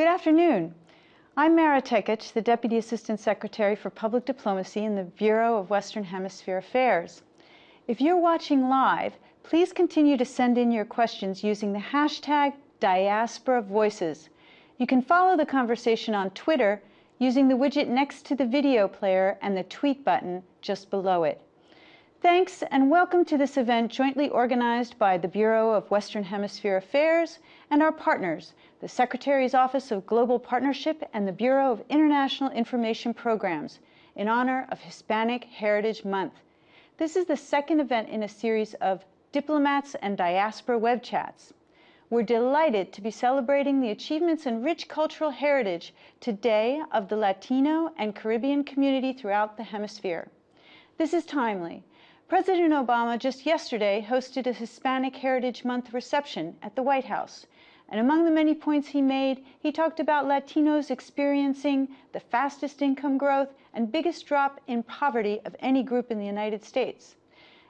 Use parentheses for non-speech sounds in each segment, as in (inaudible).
Good afternoon. I'm Mara Tekach, the Deputy Assistant Secretary for Public Diplomacy in the Bureau of Western Hemisphere Affairs. If you're watching live, please continue to send in your questions using the hashtag Diaspora Voices. You can follow the conversation on Twitter using the widget next to the video player and the tweet button just below it. Thanks and welcome to this event jointly organized by the Bureau of Western Hemisphere Affairs and our partners, the Secretary's Office of Global Partnership and the Bureau of International Information Programs in honor of Hispanic Heritage Month. This is the second event in a series of Diplomats and Diaspora web chats. We're delighted to be celebrating the achievements and rich cultural heritage today of the Latino and Caribbean community throughout the hemisphere. This is timely President Obama just yesterday hosted a Hispanic Heritage Month reception at the White House. And among the many points he made, he talked about Latinos experiencing the fastest income growth and biggest drop in poverty of any group in the United States.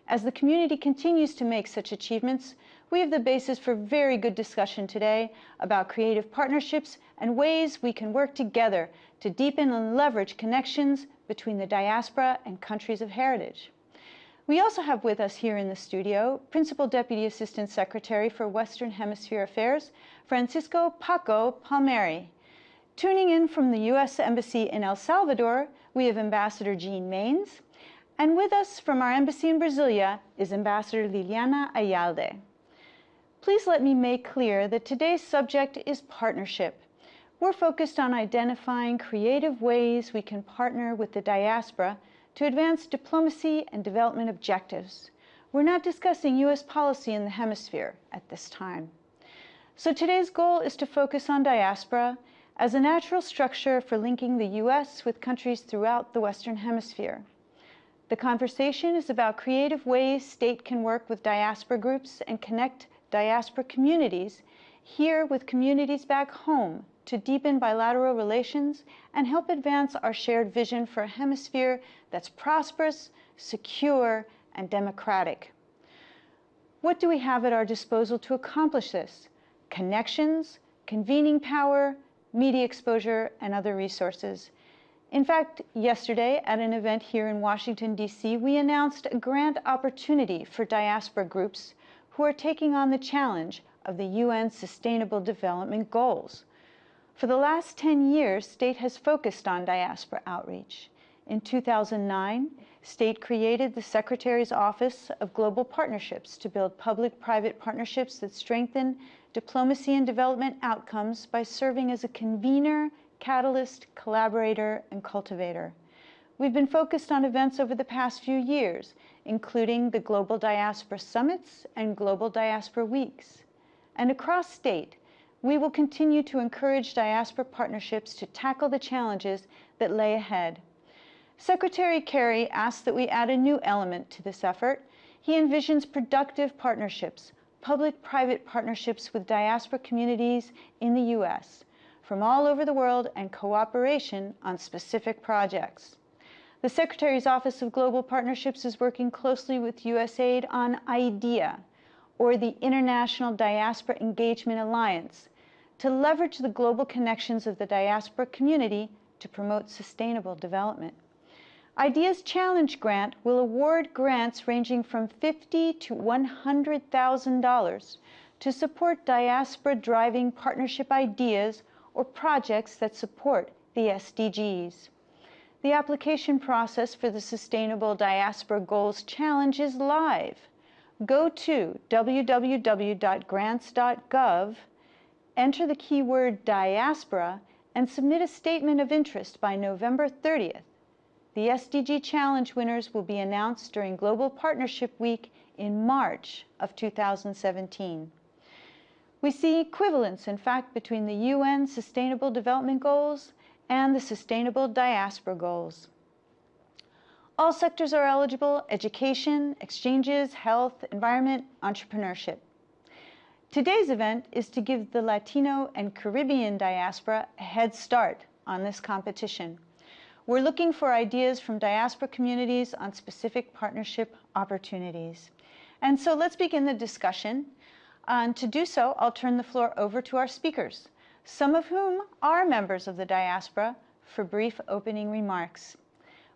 As the community continues to make such achievements, we have the basis for very good discussion today about creative partnerships and ways we can work together to deepen and leverage connections between the diaspora and countries of heritage. We also have with us here in the studio Principal Deputy Assistant Secretary for Western Hemisphere Affairs, Francisco Paco Palmieri. Tuning in from the U.S. Embassy in El Salvador, we have Ambassador Jean Manes, and with us from our embassy in Brasilia is Ambassador Liliana Ayalde. Please let me make clear that today's subject is partnership. We're focused on identifying creative ways we can partner with the diaspora to advance diplomacy and development objectives. We're not discussing U.S. policy in the hemisphere at this time. So today's goal is to focus on diaspora as a natural structure for linking the U.S. with countries throughout the Western Hemisphere. The conversation is about creative ways state can work with diaspora groups and connect diaspora communities here with communities back home to deepen bilateral relations and help advance our shared vision for a hemisphere that's prosperous, secure, and democratic. What do we have at our disposal to accomplish this? Connections, convening power, media exposure, and other resources. In fact, yesterday at an event here in Washington, D.C., we announced a grant opportunity for diaspora groups who are taking on the challenge of the UN Sustainable Development Goals. For the last 10 years, state has focused on diaspora outreach. In 2009, state created the Secretary's Office of Global Partnerships to build public-private partnerships that strengthen diplomacy and development outcomes by serving as a convener, catalyst, collaborator, and cultivator. We've been focused on events over the past few years, including the Global Diaspora Summits and Global Diaspora Weeks. And across state, we will continue to encourage diaspora partnerships to tackle the challenges that lay ahead. Secretary Kerry asked that we add a new element to this effort. He envisions productive partnerships, public-private partnerships with diaspora communities in the U.S. from all over the world and cooperation on specific projects. The Secretary's Office of Global Partnerships is working closely with USAID on IDEA, or the International Diaspora Engagement Alliance, to leverage the global connections of the diaspora community to promote sustainable development. IDEA's Challenge Grant will award grants ranging from 50 to $100,000 to support diaspora driving partnership ideas or projects that support the SDGs. The application process for the Sustainable Diaspora Goals Challenge is live. Go to www.grants.gov enter the keyword diaspora and submit a statement of interest by November 30th. The SDG Challenge winners will be announced during Global Partnership Week in March of 2017. We see equivalence, in fact, between the UN Sustainable Development Goals and the Sustainable Diaspora Goals. All sectors are eligible, education, exchanges, health, environment, entrepreneurship. Today's event is to give the Latino and Caribbean diaspora a head start on this competition. We're looking for ideas from diaspora communities on specific partnership opportunities. And so let's begin the discussion. Uh, and to do so, I'll turn the floor over to our speakers. some of whom are members of the diaspora, for brief opening remarks.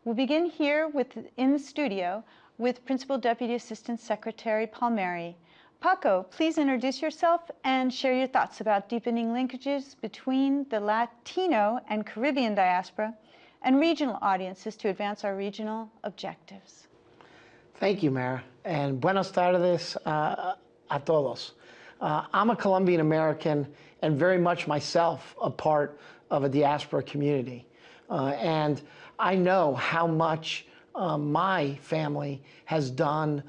We'll begin here with, in the studio with Principal Deputy Assistant Secretary Palmieri. Paco, please introduce yourself and share your thoughts about deepening linkages between the Latino and Caribbean diaspora and regional audiences to advance our regional objectives. Thank you, Mara, and buenos tardes uh, a todos. Uh, I'm a Colombian American and very much myself a part of a diaspora community. Uh, and I know how much uh, my family has done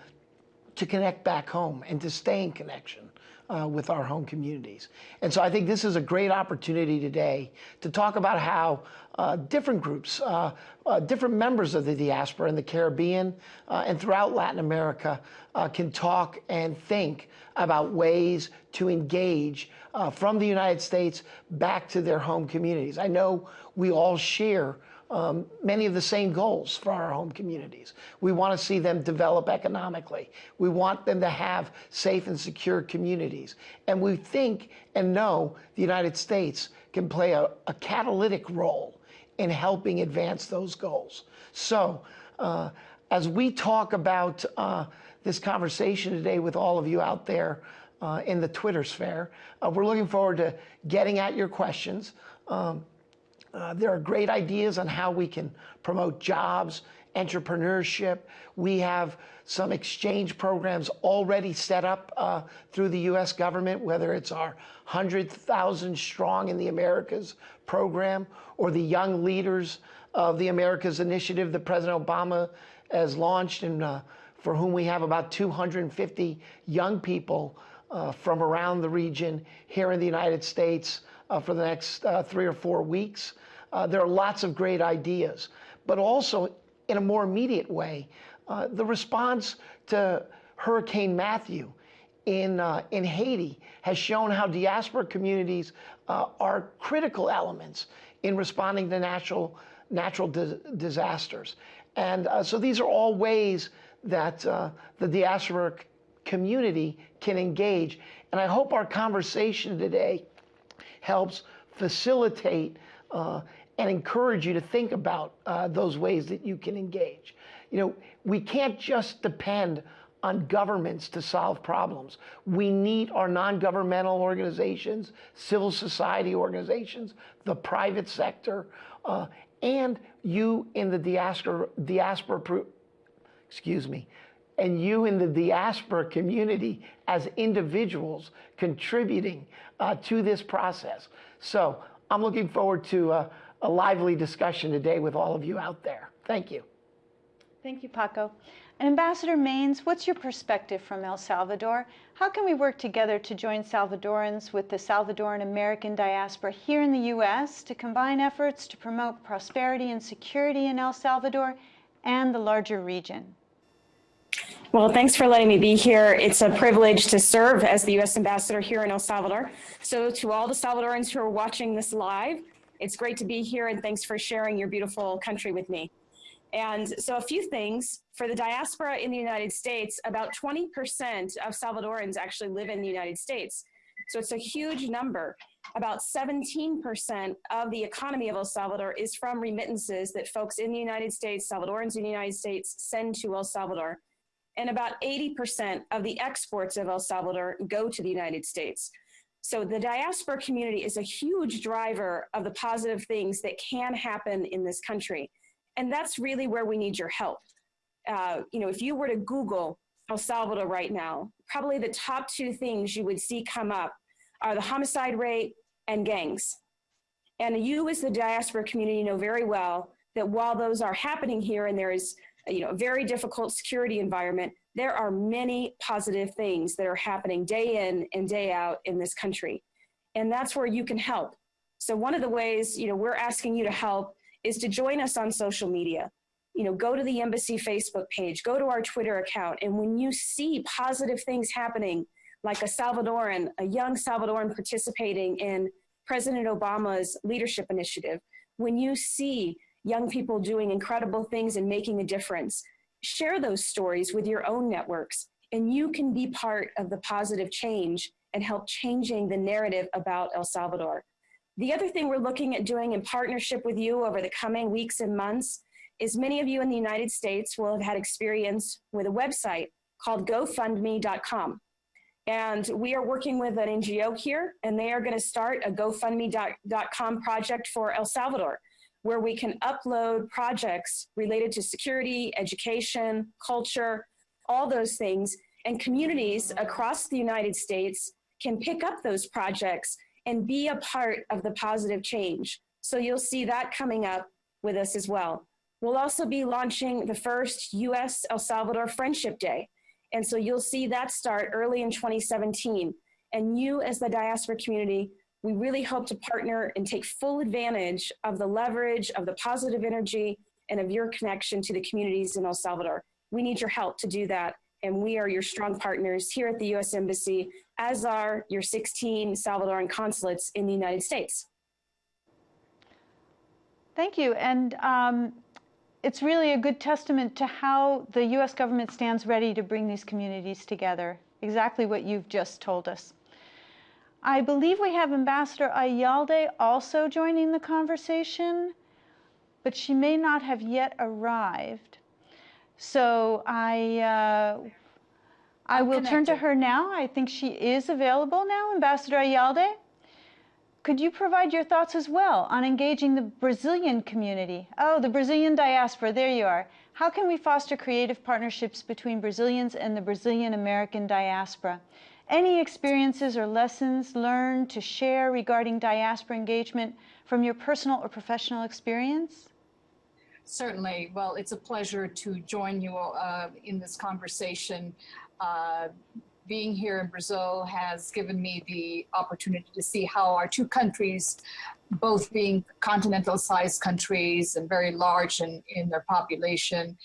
to connect back home and to stay in connection uh, with our home communities. And so I think this is a great opportunity today to talk about how uh, different groups, uh, uh different members of the diaspora in the Caribbean uh, and throughout Latin America uh, can talk and think about ways to engage from the United States back to their home communities. I know we all share um, many of the same goals for our home communities. We want to see them develop economically. We want them to have safe and secure communities. And we think and know the United States can play a, a catalytic role in helping advance those goals. So uh, as we talk about uh, this conversation today with all of you out there uh, in the Twitter sphere, uh, we're looking forward to getting at your questions. Um, uh, there are great ideas on how we can promote jobs, entrepreneurship. We have some exchange programs already set up uh, through the U.S. government, whether it's our 100,000 Strong in the Americas program or the Young Leaders of the Americas initiative that President Obama has launched and uh, for whom we have about 250 young people uh, from around the region here in the United States for the next uh, three or four weeks. Uh, there are lots of great ideas, but also in a more immediate way, uh, the response to Hurricane Matthew in, uh, in Haiti has shown how diaspora communities uh, are critical elements in responding to natural, natural di disasters. And uh, so these are all ways that uh, the diaspora community can engage. And I hope our conversation today helps facilitate uh, and encourage you to think about uh, those ways that you can engage. You know, we can't just depend on governments to solve problems. We need our non-governmental organizations, civil society organizations, the private sector, uh, and you in the diaspora, diaspora, excuse me, and you in the diaspora community as individuals contributing uh, to this process. So I'm looking forward to uh, a lively discussion today with all of you out there. Thank you. Thank you, Paco. And Ambassador Manes, what's your perspective from El Salvador? How can we work together to join Salvadorans with the Salvadoran American diaspora here in the U.S. to combine efforts to promote prosperity and security in El Salvador and the larger region? Well, thanks for letting me be here. It's a privilege to serve as the U.S. Ambassador here in El Salvador. So to all the Salvadorans who are watching this live, it's great to be here and thanks for sharing your beautiful country with me. And so a few things, for the diaspora in the United States, about 20% of Salvadorans actually live in the United States. So it's a huge number. About 17% of the economy of El Salvador is from remittances that folks in the United States, Salvadorans in the United States, send to El Salvador. And about 80% of the exports of El Salvador go to the United States. So the diaspora community is a huge driver of the positive things that can happen in this country. And that's really where we need your help. Uh, you know, if you were to Google El Salvador right now, probably the top two things you would see come up are the homicide rate and gangs. And you as the diaspora community know very well that while those are happening here and there is you know, a very difficult security environment, there are many positive things that are happening day in and day out in this country. And that's where you can help. So one of the ways, you know, we're asking you to help is to join us on social media. You know, go to the embassy Facebook page, go to our Twitter account. And when you see positive things happening, like a Salvadoran, a young Salvadoran participating in President Obama's leadership initiative, when you see young people doing incredible things and making a difference, share those stories with your own networks and you can be part of the positive change and help changing the narrative about El Salvador. The other thing we're looking at doing in partnership with you over the coming weeks and months is many of you in the United States will have had experience with a website called GoFundMe.com. And we are working with an NGO here, and they are going to start a GoFundMe.com project for El Salvador, where we can upload projects related to security, education, culture, all those things. And communities across the United States can pick up those projects and be a part of the positive change. So you'll see that coming up with us as well. We'll also be launching the first US El Salvador Friendship Day. And so you'll see that start early in 2017. And you as the diaspora community, we really hope to partner and take full advantage of the leverage of the positive energy and of your connection to the communities in El Salvador. We need your help to do that. And we are your strong partners here at the US Embassy, as are your 16 Salvadoran consulates in the United States. Thank you. And um, it's really a good testament to how the US government stands ready to bring these communities together, exactly what you've just told us. I believe we have Ambassador Ayalde also joining the conversation, but she may not have yet arrived. So I, uh, I will turn to her now. I think she is available now, Ambassador Ayalde. Could you provide your thoughts as well on engaging the Brazilian community? Oh, the Brazilian diaspora, there you are. How can we foster creative partnerships between Brazilians and the Brazilian American diaspora? Any experiences or lessons learned to share regarding diaspora engagement from your personal or professional experience? Certainly. Well, it's a pleasure to join you uh, in this conversation. Uh, being here in Brazil has given me the opportunity to see how our two countries, both being continental sized countries and very large in, in their population,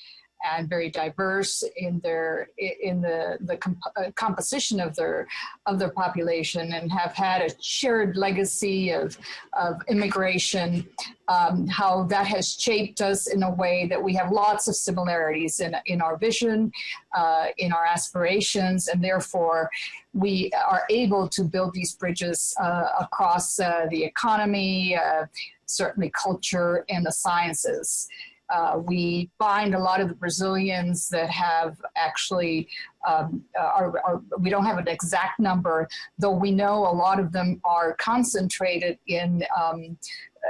and very diverse in their in the the comp uh, composition of their of their population and have had a shared legacy of of immigration. Um, how that has shaped us in a way that we have lots of similarities in in our vision uh, in our aspirations and therefore we are able to build these bridges uh, across uh, the economy uh, certainly culture and the sciences uh, we find a lot of the Brazilians that have actually, um, are, are, we don't have an exact number, though we know a lot of them are concentrated in um,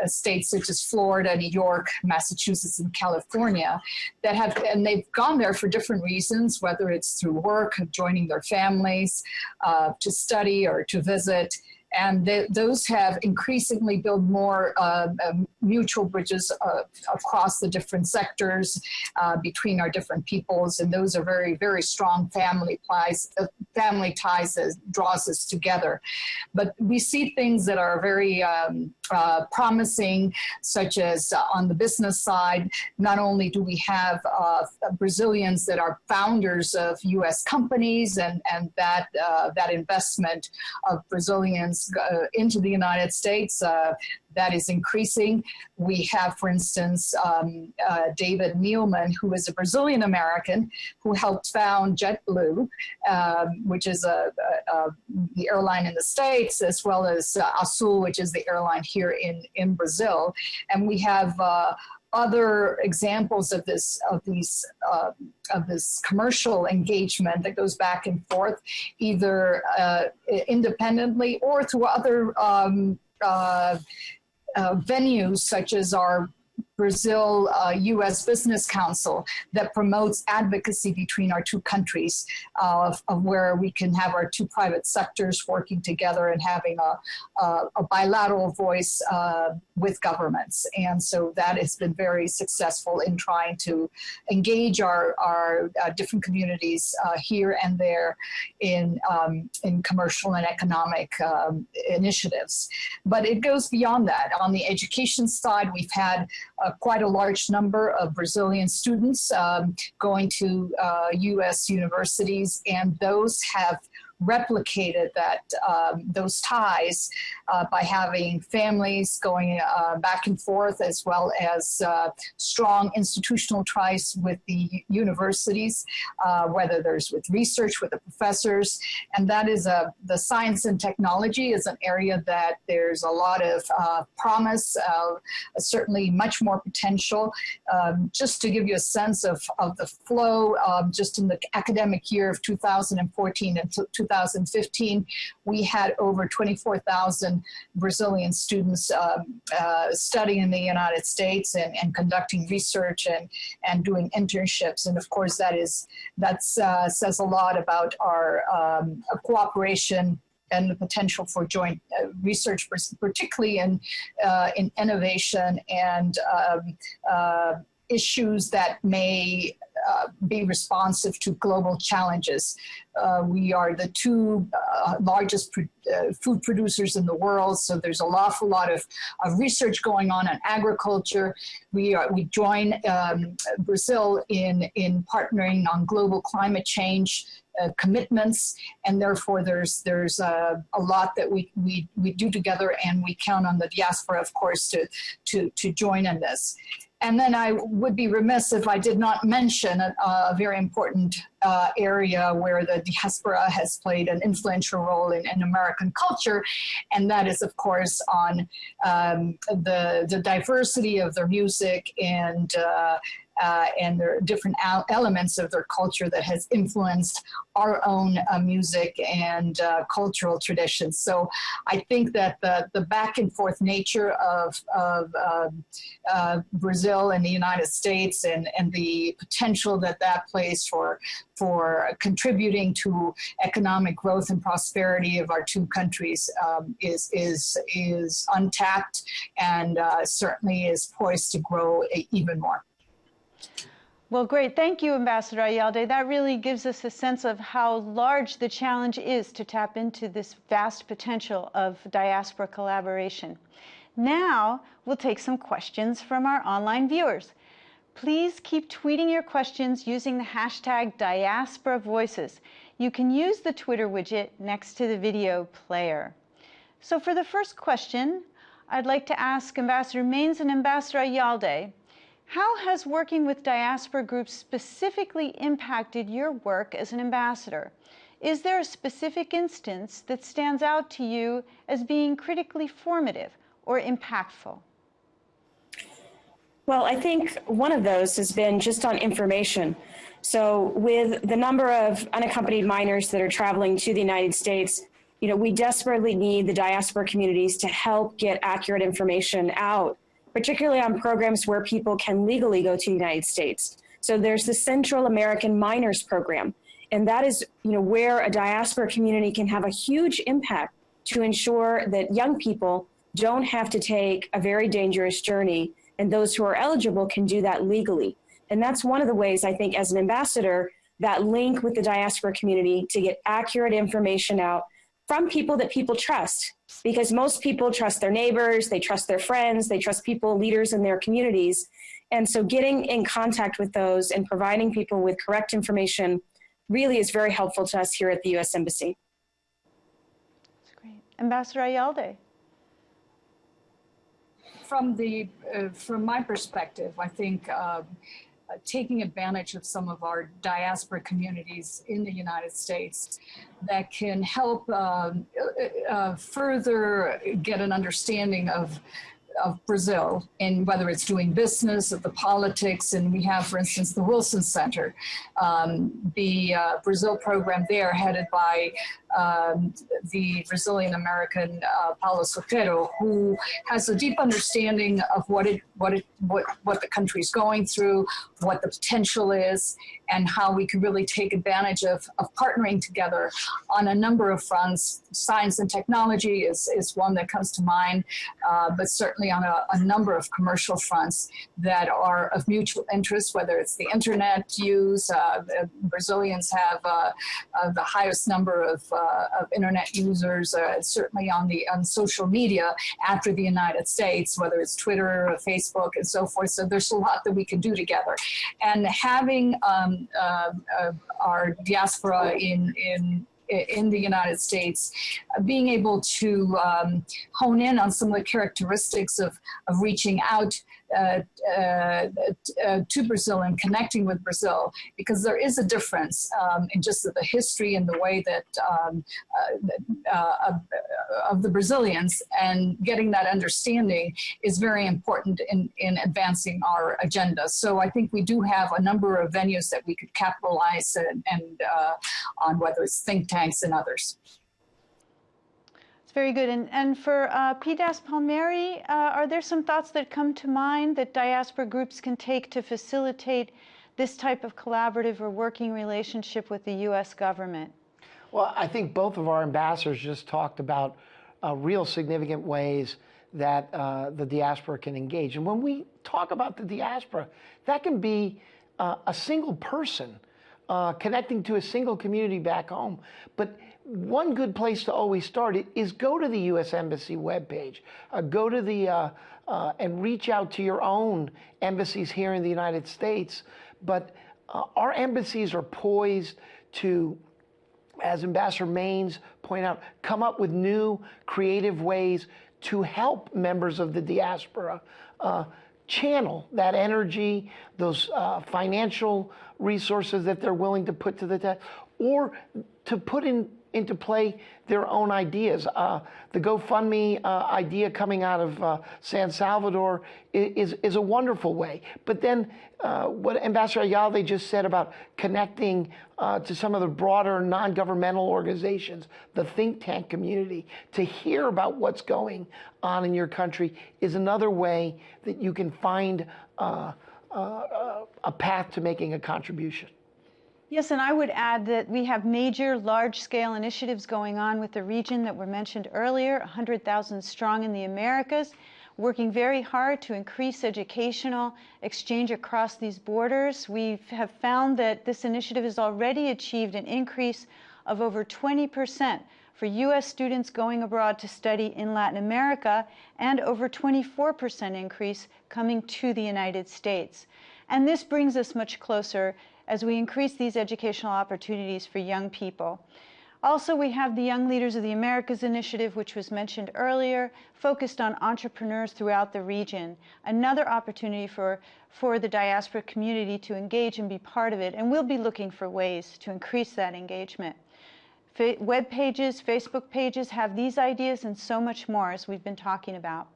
uh, states such as Florida, New York, Massachusetts, and California that have, and they've gone there for different reasons, whether it's through work, joining their families, uh, to study or to visit and those have increasingly built more uh, um, mutual bridges uh, across the different sectors uh, between our different peoples, and those are very, very strong family ties. Uh, family ties that draws us together. But we see things that are very um, uh, promising, such as uh, on the business side. Not only do we have Brazilians that are founders of U.S. companies, and and that that investment of Brazilians uh, into the United States. That is increasing. We have, for instance, um, uh, David Neeleman, who is a Brazilian American who helped found JetBlue, um, which is a, a, a, the airline in the States, as well as uh, Azul, which is the airline here in, in Brazil. And we have uh, other examples of this of these uh, of this commercial engagement that goes back and forth, either uh, independently or through other um, uh Uh, venues such as our Brazil uh, US Business Council that promotes advocacy between our two countries uh, of, of, where we can have our two private sectors working together and having a, a, a bilateral voice uh, with governments. And so that has been very successful in trying to engage our, our uh, different communities uh, here and there in, um, in commercial and economic um, initiatives. But it goes beyond that. On the education side, we've had uh, quite a large number of Brazilian students um, going to uh, U.S. universities, and those have replicated that um, those ties uh, by having families going uh, back and forth as well as uh, strong institutional ties with the universities, uh, whether there's with research with the professors. And that is a, the science and technology is an area that there's a lot of uh, promise, uh, certainly much more potential. Um, just to give you a sense of, of the flow, um, just in the academic year of 2014 and 2015, we had over 24,000 Brazilian students um, uh, studying in the United States and, and conducting research and, and doing internships. And of course, that is that uh, says a lot about our um, cooperation and the potential for joint uh, research, particularly in uh, in innovation and um, uh, issues that may uh, be responsive to global challenges. Uh, we are the two uh, largest pro uh, food producers in the world, so there's an awful lot of, of research going on in agriculture. We are we join um, Brazil in in partnering on global climate change uh, commitments, and therefore there's there's a, a lot that we, we we do together, and we count on the diaspora, of course, to to to join in this. And then I would be remiss if I did not mention a, a very important uh, area where the diaspora has played an influential role in, in American culture, and that is, of course, on um, the, the diversity of their music and uh, uh, and there are different elements of their culture that has influenced our own uh, music and uh, cultural traditions. So I think that the, the back and forth nature of, of um, uh, Brazil and the United States and, and the potential that that plays for, for contributing to economic growth and prosperity of our two countries um, is, is, is untapped and uh, certainly is poised to grow even more. Well, great. Thank you, Ambassador Ayalde. That really gives us a sense of how large the challenge is to tap into this vast potential of diaspora collaboration. Now, we'll take some questions from our online viewers. Please keep tweeting your questions using the hashtag Diaspora Voices. You can use the Twitter widget next to the video player. So for the first question, I'd like to ask Ambassador Manes and Ambassador Ayalde, how has working with diaspora groups specifically impacted your work as an ambassador? Is there a specific instance that stands out to you as being critically formative or impactful? Well, I think one of those has been just on information. So with the number of unaccompanied minors that are traveling to the United States, you know, we desperately need the diaspora communities to help get accurate information out particularly on programs where people can legally go to the United States. So there's the Central American Minors Program, and that is you know, where a diaspora community can have a huge impact to ensure that young people don't have to take a very dangerous journey, and those who are eligible can do that legally. And that's one of the ways I think as an ambassador, that link with the diaspora community to get accurate information out from people that people trust because most people trust their neighbors, they trust their friends, they trust people, leaders in their communities. And so getting in contact with those and providing people with correct information really is very helpful to us here at the U.S. Embassy. That's great. Ambassador Ayalde. From the, uh, from my perspective, I think um, uh, taking advantage of some of our diaspora communities in the United States that can help um, uh, uh, further get an understanding of of Brazil and whether it's doing business, of the politics, and we have, for instance, the Wilson Center, um, the uh, Brazil program there headed by um, the Brazilian American uh, Paulo Sotero, who has a deep understanding of what it, what it, what, what the country is going through, what the potential is, and how we can really take advantage of, of partnering together on a number of fronts. Science and technology is, is one that comes to mind, uh, but certainly on a, a, number of commercial fronts that are of mutual interest, whether it's the internet use, uh, Brazilians have uh, uh the highest number of uh, of internet users, uh, certainly on the on social media after the United States, whether it's Twitter or Facebook and so forth. So there's a lot that we can do together. And having um, uh, our diaspora in, in in the United States, uh, being able to um, hone in on some of the characteristics of, of reaching out uh, uh, uh, to Brazil and connecting with Brazil, because there is a difference um, in just the history and the way that um, uh, uh, of, of the Brazilians, and getting that understanding is very important in, in advancing our agenda. So I think we do have a number of venues that we could capitalize and, and uh, on whether it's think tanks and others. It's very good. And, and for uh, PDAS Palmieri, uh, are there some thoughts that come to mind that diaspora groups can take to facilitate this type of collaborative or working relationship with the U.S. government? Well, I think both of our ambassadors just talked about uh, real significant ways that uh, the diaspora can engage. And when we talk about the diaspora, that can be uh, a single person uh, connecting to a single community back home. But one good place to always start it is go to the U.S. Embassy webpage, uh, go to the uh, uh, and reach out to your own embassies here in the United States. But uh, our embassies are poised to as Ambassador Manes point out, come up with new creative ways to help members of the diaspora uh, channel that energy, those uh, financial resources that they're willing to put to the test, or to put in into play their own ideas. Uh, the GoFundMe uh, idea coming out of uh, San Salvador is, is a wonderful way. But then uh, what Ambassador Ayala just said about connecting uh, to some of the broader non-governmental organizations, the think tank community, to hear about what's going on in your country is another way that you can find uh, a path to making a contribution. Yes, and I would add that we have major large-scale initiatives going on with the region that were mentioned earlier, 100,000 strong in the Americas, working very hard to increase educational exchange across these borders. We have found that this initiative has already achieved an increase of over 20% for U.S. students going abroad to study in Latin America and over 24% increase coming to the United States. And this brings us much closer as we increase these educational opportunities for young people. Also, we have the Young Leaders of the Americas initiative, which was mentioned earlier, focused on entrepreneurs throughout the region. Another opportunity for, for the diaspora community to engage and be part of it, and we'll be looking for ways to increase that engagement. Web pages, Facebook pages have these ideas and so much more as we've been talking about.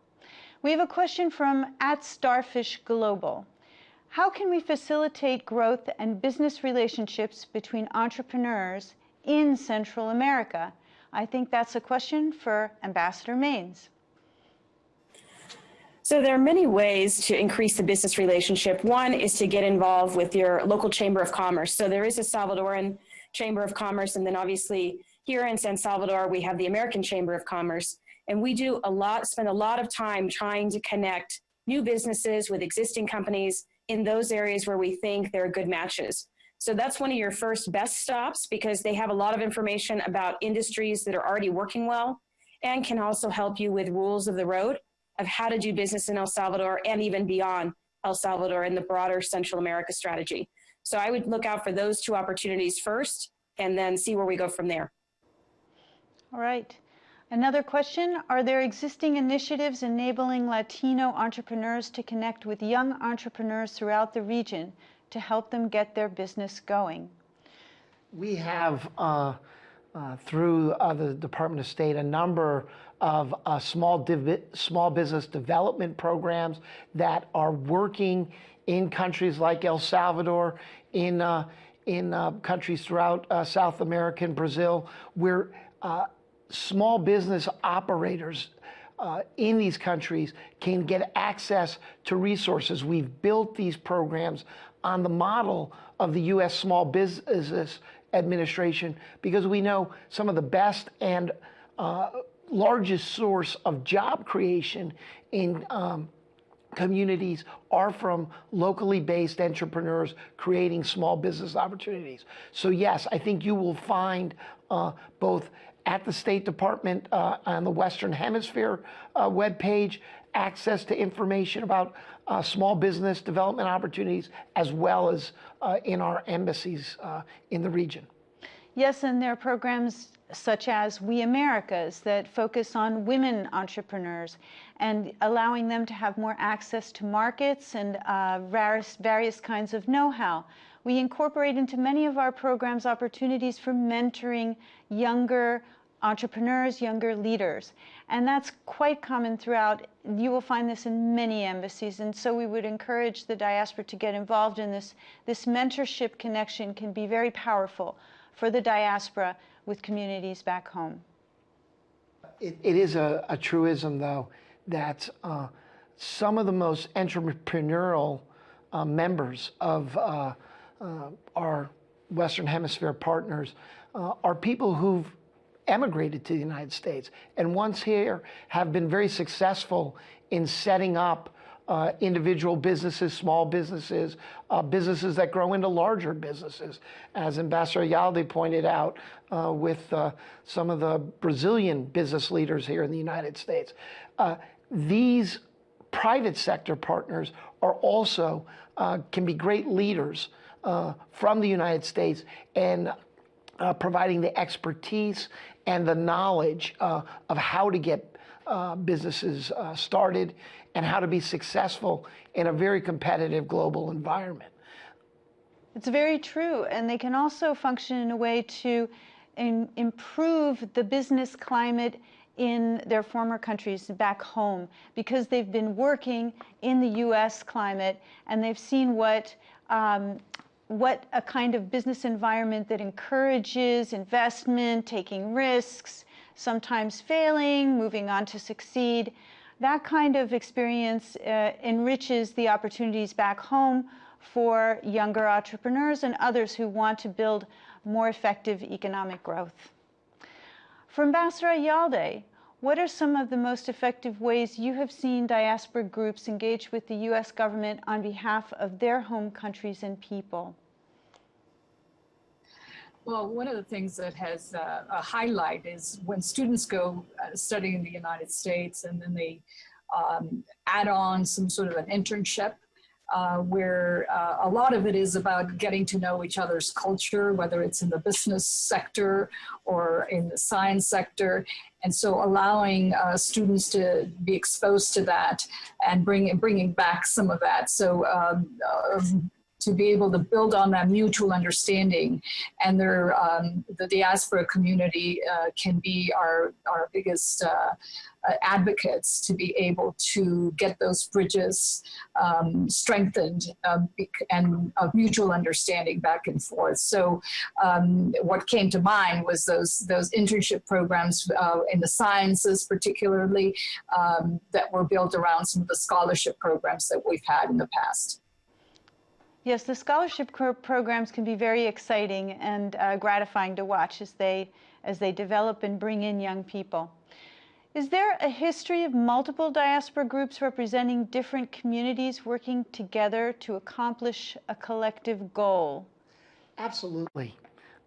We have a question from at Starfish Global. How can we facilitate growth and business relationships between entrepreneurs in Central America? I think that's a question for Ambassador Manes. So there are many ways to increase the business relationship. One is to get involved with your local chamber of commerce. So there is a Salvadoran Chamber of Commerce, and then obviously here in San Salvador, we have the American Chamber of Commerce. And we do a lot, spend a lot of time trying to connect new businesses with existing companies in those areas where we think there are good matches. So that's one of your first best stops because they have a lot of information about industries that are already working well and can also help you with rules of the road of how to do business in El Salvador and even beyond El Salvador in the broader Central America strategy. So I would look out for those two opportunities first and then see where we go from there. All right. Another question, are there existing initiatives enabling Latino entrepreneurs to connect with young entrepreneurs throughout the region to help them get their business going? We have, uh, uh, through uh, the Department of State, a number of uh, small, small business development programs that are working in countries like El Salvador, in, uh, in uh, countries throughout South America and Brazil, where small business operators uh, in these countries can get access to resources. We've built these programs on the model of the U.S. Small Business Administration because we know some of the best and uh, largest source of job creation in um, communities are from locally based entrepreneurs creating small business opportunities. So yes, I think you will find uh, both at the State Department uh, on the Western Hemisphere uh, webpage, access to information about uh, small business development opportunities, as well as uh, in our embassies uh, in the region. Yes, and there are programs such as We Americas that focus on women entrepreneurs and allowing them to have more access to markets and uh, various, various kinds of know-how. We incorporate into many of our programs opportunities for mentoring younger entrepreneurs, younger leaders. And that's quite common throughout. You will find this in many embassies. And so we would encourage the diaspora to get involved in this. This mentorship connection can be very powerful for the diaspora with communities back home. It, it is a, a, truism, though, that uh, some of the most entrepreneurial uh, members of uh, our Western Hemisphere partners uh, are people who've emigrated to the United States and once here have been very successful in setting up uh, individual businesses, small businesses, uh, businesses that grow into larger businesses. As Ambassador Ayalde pointed out uh, with uh, some of the Brazilian business leaders here in the United States. Uh, these private sector partners are also, uh, can be great leaders Uh, from the United States and uh, providing the expertise and the knowledge uh, of how to get businesses started and how to be successful in a very competitive global environment. It's very true. And they can also function in a way to improve the business climate in their former countries back home because they've been working in the US climate and they've seen what um, what a kind of business environment that encourages investment, taking risks, sometimes failing, moving on to succeed that kind of experience uh, enriches the opportunities back home for younger entrepreneurs and others who want to build more effective economic growth. For Ambassador Ayalde, what are some of the most effective ways you have seen diaspora groups engage with the U.S. government on behalf of their home countries and people? Well, one of the things that has uh, a highlight is when students go uh, study in the United States and then they um, add on some sort of an internship uh, where uh, a lot of it is about getting to know each other's culture, whether it's in the business sector or in the science sector. And so allowing uh, students to be exposed to that and bring, bringing back some of that. So um, um to be able to build on that mutual understanding. And their, um, the diaspora community uh, can be our, our biggest uh, uh, advocates to be able to get those bridges um, strengthened um, and of mutual understanding back and forth. So um, what came to mind was those those internship programs uh, in the sciences, particularly um, that were built around some of the scholarship programs that we've had in the past. Yes, the scholarship programs can be very exciting and uh, gratifying to watch as they, as they develop and bring in young people. Is there a history of multiple diaspora groups representing different communities working together to accomplish a collective goal? Absolutely.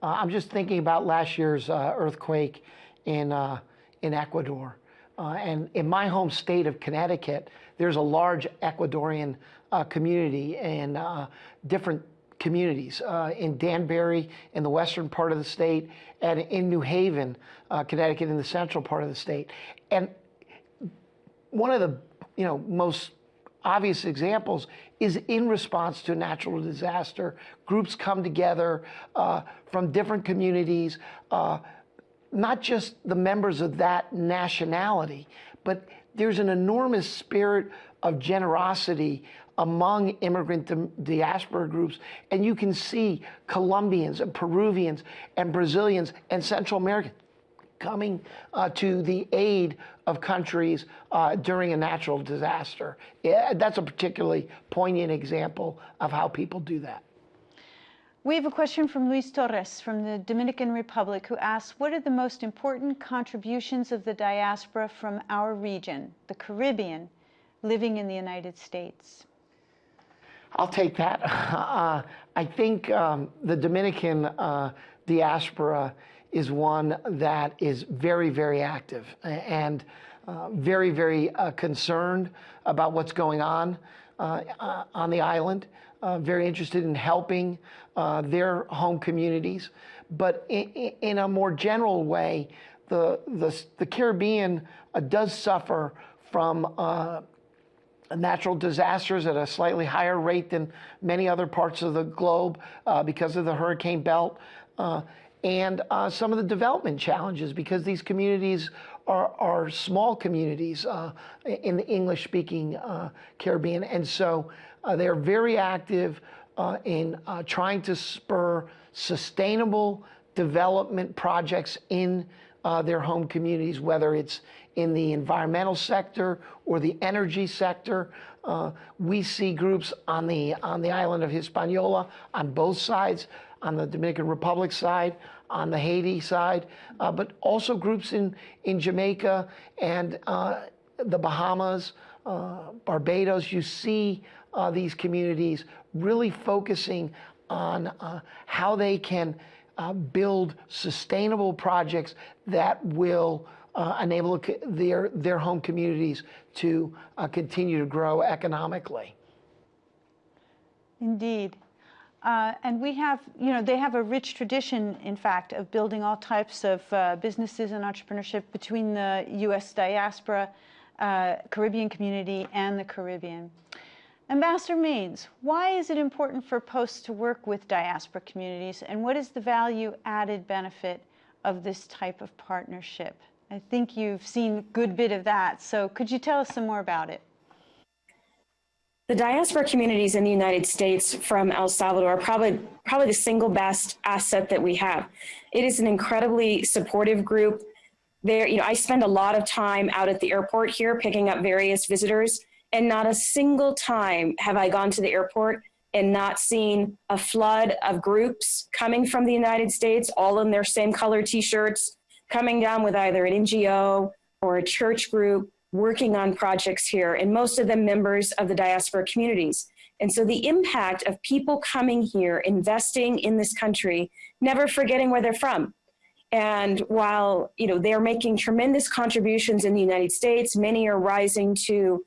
Uh, I'm just thinking about last year's uh, earthquake in, uh, in Ecuador. Uh, and in my home state of Connecticut, there's a large Ecuadorian uh, community and uh, different communities uh, in Danbury in the western part of the state and in New Haven, uh, Connecticut in the central part of the state. And one of the you know most obvious examples is in response to a natural disaster. Groups come together uh, from different communities, uh, not just the members of that nationality, but there's an enormous spirit of generosity among immigrant diaspora groups. And you can see Colombians and Peruvians and Brazilians and Central Americans coming uh, to the aid of countries uh, during a natural disaster. Yeah, that's a particularly poignant example of how people do that. We have a question from Luis Torres from the Dominican Republic who asks, what are the most important contributions of the diaspora from our region, the Caribbean, living in the United States? I'll take that. (laughs) Uh, I think um, the Dominican uh, diaspora is one that is very, very active and uh, very, very uh, concerned about what's going on uh, uh, on the island, very interested in helping their home communities. but in, in a more general way, the, the, the Caribbean does suffer from natural disasters at a slightly higher rate than many other parts of the globe uh, because of the hurricane belt. Uh, and uh, some of the development challenges because these communities are, are small communities uh, in the English speaking uh, Caribbean. And so uh, they're very active in trying to spur sustainable development projects in their home communities, whether it's in the environmental sector or the energy sector. Uh, we see groups on the on the island of Hispaniola on both sides, on the Dominican Republic side, on the Haiti side, uh, but also groups in in Jamaica and uh, the Bahamas, uh, Barbados. You see uh, these communities really focusing on uh, how they can build sustainable projects that will uh, enable their, their home communities to uh, continue to grow economically. Indeed. Uh, and we have, you know, they have a rich tradition, in fact, of building all types of uh, businesses and entrepreneurship between the U.S. diaspora, uh, Caribbean community, and the Caribbean. Ambassador Manes, why is it important for Post to work with diaspora communities, and what is the value added benefit of this type of partnership? I think you've seen a good bit of that. So could you tell us some more about it? The diaspora communities in the United States from El Salvador are probably, probably the single best asset that we have. It is an incredibly supportive group. There, you know, I spend a lot of time out at the airport here picking up various visitors, and not a single time have I gone to the airport and not seen a flood of groups coming from the United States, all in their same color t-shirts, coming down with either an NGO or a church group working on projects here, and most of them members of the diaspora communities. And so the impact of people coming here, investing in this country, never forgetting where they're from. And while you know they're making tremendous contributions in the United States, many are rising to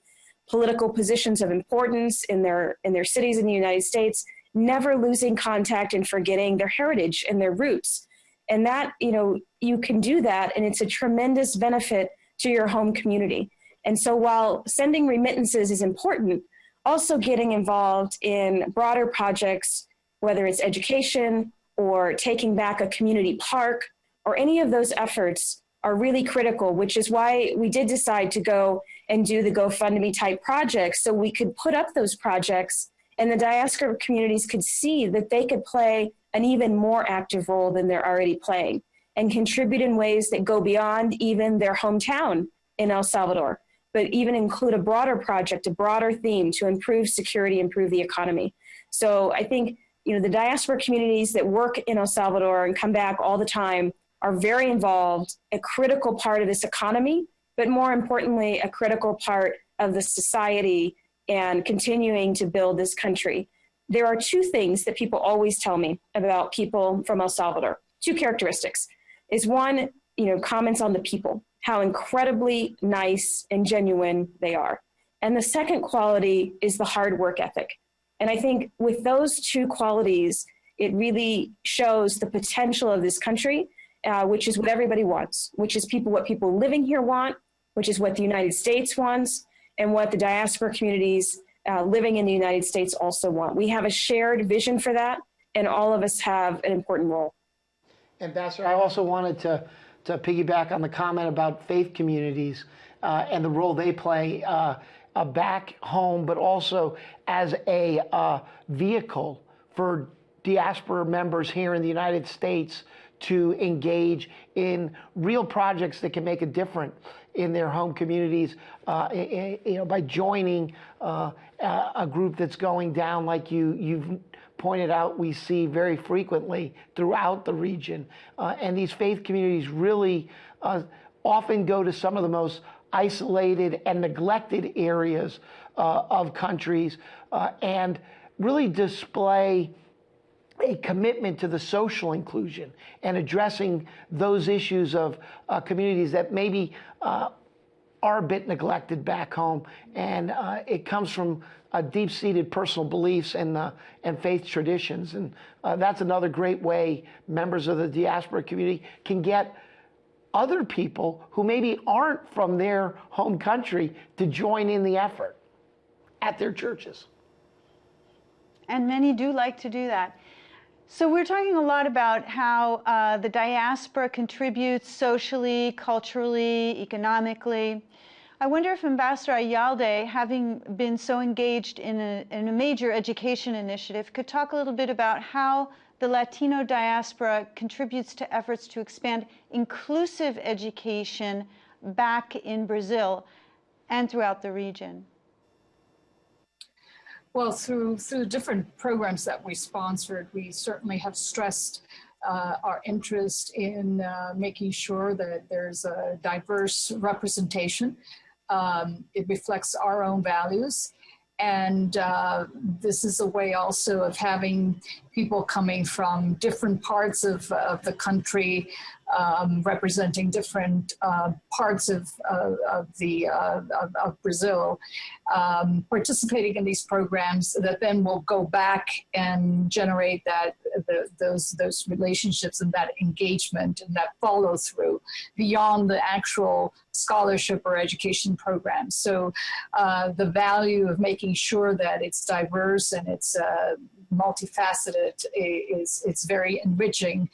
political positions of importance in their in their cities in the United States, never losing contact and forgetting their heritage and their roots. And that, you know, you can do that and it's a tremendous benefit to your home community. And so while sending remittances is important, also getting involved in broader projects, whether it's education or taking back a community park or any of those efforts are really critical, which is why we did decide to go and do the GoFundMe type projects so we could put up those projects and the diaspora communities could see that they could play an even more active role than they're already playing and contribute in ways that go beyond even their hometown in El Salvador, but even include a broader project, a broader theme to improve security, improve the economy. So I think you know the diaspora communities that work in El Salvador and come back all the time are very involved, a critical part of this economy, but more importantly, a critical part of the society and continuing to build this country there are two things that people always tell me about people from El Salvador. Two characteristics is one, you know, comments on the people, how incredibly nice and genuine they are. And the second quality is the hard work ethic. And I think with those two qualities, it really shows the potential of this country, uh, which is what everybody wants, which is people what people living here want, which is what the United States wants, and what the diaspora communities uh, living in the United States also want. We have a shared vision for that, and all of us have an important role. Ambassador, I also wanted to, to piggyback on the comment about faith communities uh, and the role they play uh, back home, but also as a uh, vehicle for diaspora members here in the United States to engage in real projects that can make a difference in their home communities, uh, you know, by joining uh, a group that's going down like you you've pointed out we see very frequently throughout the region. Uh, and these faith communities really uh, often go to some of the most isolated and neglected areas uh, of countries uh, and really display a commitment to the social inclusion and addressing those issues of uh, communities that maybe uh, are a bit neglected back home, and uh, it comes from uh, deep-seated personal beliefs and uh, and faith traditions, and uh, that's another great way members of the diaspora community can get other people who maybe aren't from their home country to join in the effort at their churches. And many do like to do that. So we're talking a lot about how uh, the diaspora contributes socially, culturally, economically. I wonder if Ambassador Ayalde, having been so engaged in a, in a major education initiative, could talk a little bit about how the Latino diaspora contributes to efforts to expand inclusive education back in Brazil and throughout the region. Well, through through different programs that we sponsored, we certainly have stressed uh, our interest in uh, making sure that there's a diverse representation. Um, it reflects our own values. And uh, this is a way also of having people coming from different parts of, of the country um, representing different uh, parts of, uh, of the uh, of, of, Brazil, um, participating in these programs that then will go back and generate that the, those those relationships and that engagement and that follow through beyond the actual scholarship or education programs. So uh, the value of making sure that it's diverse and it's uh, multifaceted is it's very enriching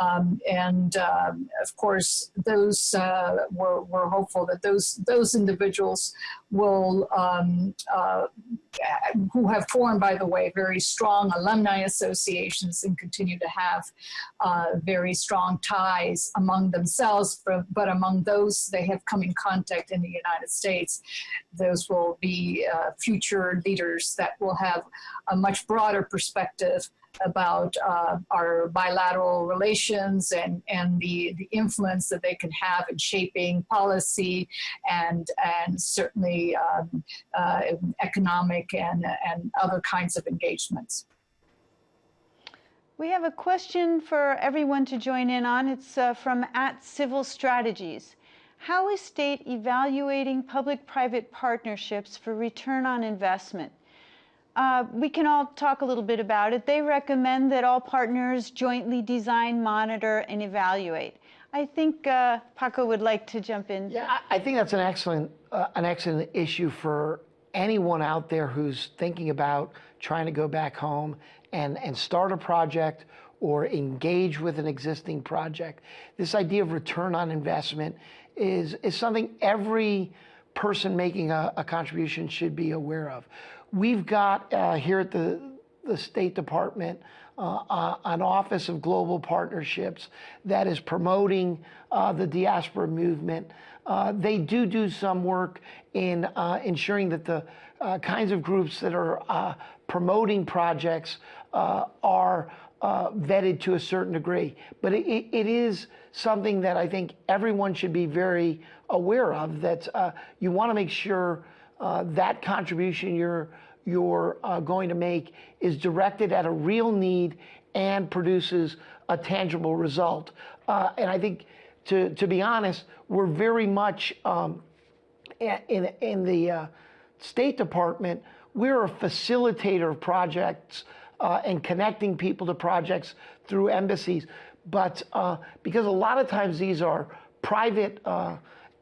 um, and um, of course those uh, we're, we're hopeful that those those individuals will um, uh, who have formed by the way very strong alumni associations and continue to have uh, very strong ties among themselves but, but among those they have come in contact in the United States those will be uh, future leaders that will have a much broader perspective about uh, our bilateral relations and, and the, the influence that they can have in shaping policy and, and certainly um, uh, economic and, and other kinds of engagements. We have a question for everyone to join in on. It's uh, from at Civil Strategies. How is state evaluating public-private partnerships for return on investment? Uh, we can all talk a little bit about it. They recommend that all partners jointly design, monitor, and evaluate. I think uh, Paco would like to jump in. Yeah, I think that's an excellent, uh, an excellent issue for anyone out there who's thinking about trying to go back home and, and start a project or engage with an existing project. This idea of return on investment is, is something every person making a, a contribution should be aware of. We've got uh, here at the, the State Department uh, uh, an Office of Global Partnerships that is promoting uh, the diaspora movement. Uh, they do do some work in ensuring that the kinds of groups that are promoting projects are uh, vetted to a certain degree. But it, it is something that I think everyone should be very aware of, that uh, you want to make sure uh, that contribution you're, you're uh, going to make is directed at a real need and produces a tangible result. Uh, and I think, to, to be honest, we're very much um, in, in the uh, State Department, we're a facilitator of projects uh, and connecting people to projects through embassies. But because a lot of times these are private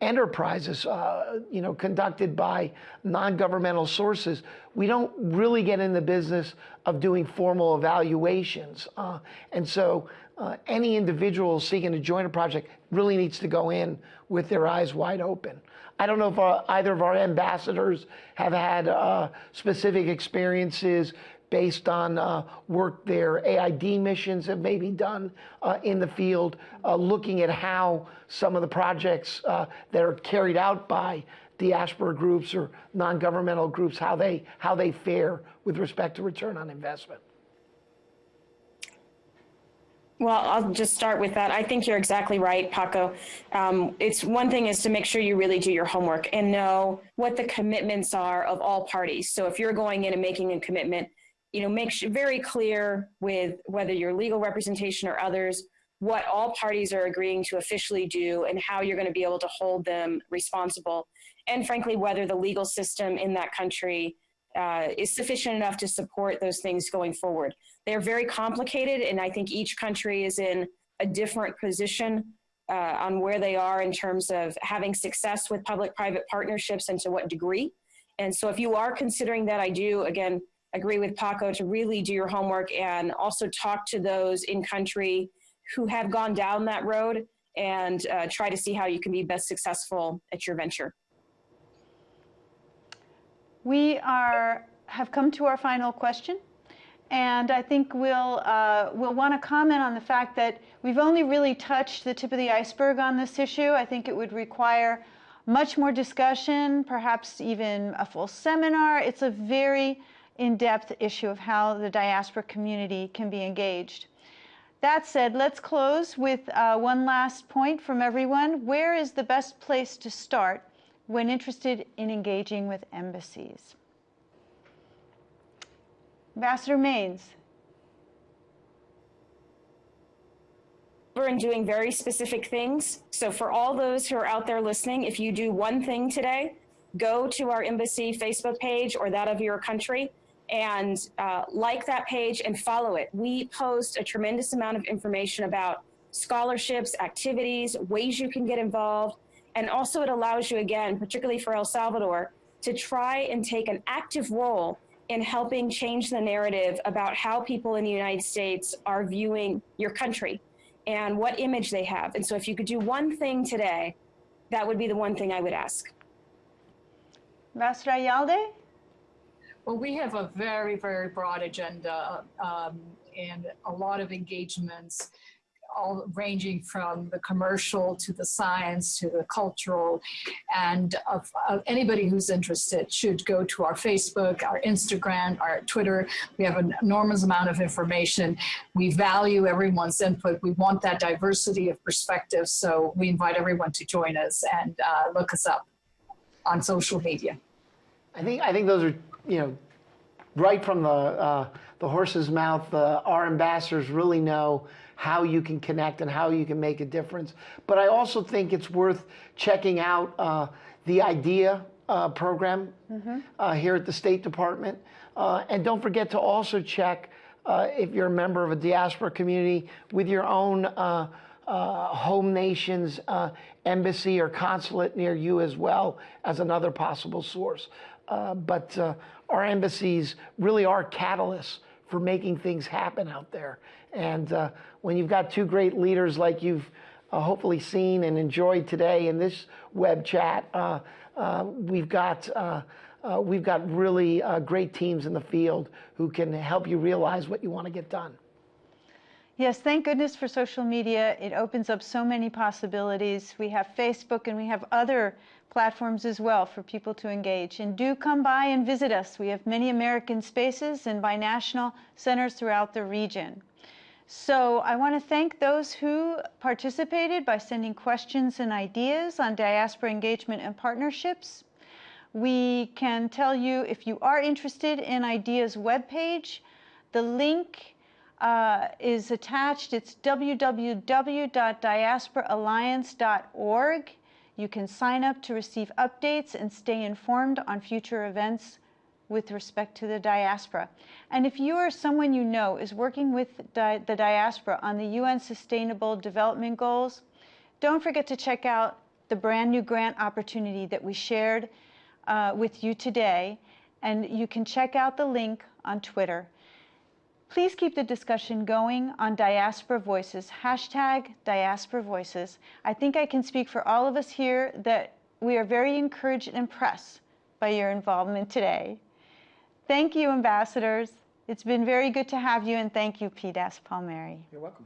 enterprises, uh, you know, conducted by non-governmental sources, we don't really get in the business of doing formal evaluations. Uh, and so uh, any individual seeking to join a project really needs to go in with their eyes wide open. I don't know if uh, either of our ambassadors have had uh, specific experiences based on uh, work their AID missions have maybe done uh, in the field, uh, looking at how some of the projects uh, that are carried out by diaspora groups or non-governmental groups, how they, how they fare with respect to return on investment. Well, I'll just start with that. I think you're exactly right, Paco. Um, it's one thing is to make sure you really do your homework and know what the commitments are of all parties. So if you're going in and making a commitment, you know, make very clear with whether your legal representation or others, what all parties are agreeing to officially do and how you're going to be able to hold them responsible. And frankly, whether the legal system in that country uh, is sufficient enough to support those things going forward. They're very complicated, and I think each country is in a different position uh, on where they are in terms of having success with public-private partnerships and to what degree. And so if you are considering that, I do, again, agree with Paco to really do your homework and also talk to those in country who have gone down that road and uh, try to see how you can be best successful at your venture. We are, have come to our final question. And I think we'll, uh, we'll want to comment on the fact that we've only really touched the tip of the iceberg on this issue. I think it would require much more discussion, perhaps even a full seminar. It's a very in-depth issue of how the diaspora community can be engaged. That said, let's close with uh, one last point from everyone. Where is the best place to start when interested in engaging with embassies? Ambassador Manes. and doing very specific things. So for all those who are out there listening, if you do one thing today, go to our embassy Facebook page or that of your country and uh, like that page and follow it. We post a tremendous amount of information about scholarships, activities, ways you can get involved. And also it allows you, again, particularly for El Salvador, to try and take an active role in helping change the narrative about how people in the United States are viewing your country and what image they have. And so if you could do one thing today, that would be the one thing I would ask. Ambassador Ayalde? Well, we have a very, very broad agenda um, and a lot of engagements all ranging from the commercial to the science to the cultural and of, of anybody who's interested should go to our Facebook, our Instagram, our Twitter. We have an enormous amount of information. We value everyone's input. We want that diversity of perspectives. So we invite everyone to join us and uh, look us up on social media. I think I think those are you know right from the uh, the horse's mouth. Uh, our ambassadors really know how you can connect and how you can make a difference. But I also think it's worth checking out uh, the IDEA uh, program mm-hmm. uh, here at the State Department. Uh, and don't forget to also check uh, if you're a member of a diaspora community with your own uh, home nation's embassy or consulate near you as well as another possible source. but our embassies really are catalysts for making things happen out there. And uh, when you've got two great leaders like you've uh, hopefully seen and enjoyed today in this web chat, uh, uh we've got uh, uh, we've got really great teams in the field who can help you realize what you want to get done. Yes, thank goodness for social media. It opens up so many possibilities. We have Facebook and we have other platforms as well for people to engage. And do come by and visit us. We have many American spaces and binational centers throughout the region. So I want to thank those who participated by sending questions and ideas on diaspora engagement and partnerships. We can tell you if you are interested in IDEA's webpage, the link uh, is attached. It's www.diasporaalliance.org. You can sign up to receive updates and stay informed on future events with respect to the diaspora. And if you or someone you know is working with di the diaspora on the UN Sustainable Development Goals, don't forget to check out the brand new grant opportunity that we shared uh, with you today. And you can check out the link on Twitter. Please keep the discussion going on Diaspora Voices, hashtag Diaspora Voices. I think I can speak for all of us here that we are very encouraged and impressed by your involvement today. Thank you, ambassadors. It's been very good to have you, and thank you, PDAS Palmieri. You're welcome.